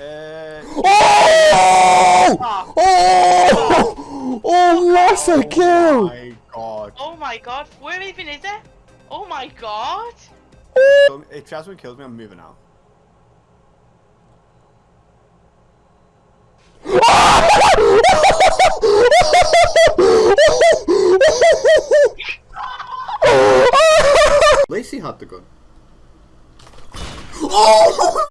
Oh! Oh! Oh, that's a kill! Oh my god. Oh my god, where even is it? Oh my god! So if Jasmine kills me, I'm moving out. Lacey had the gun. Oh!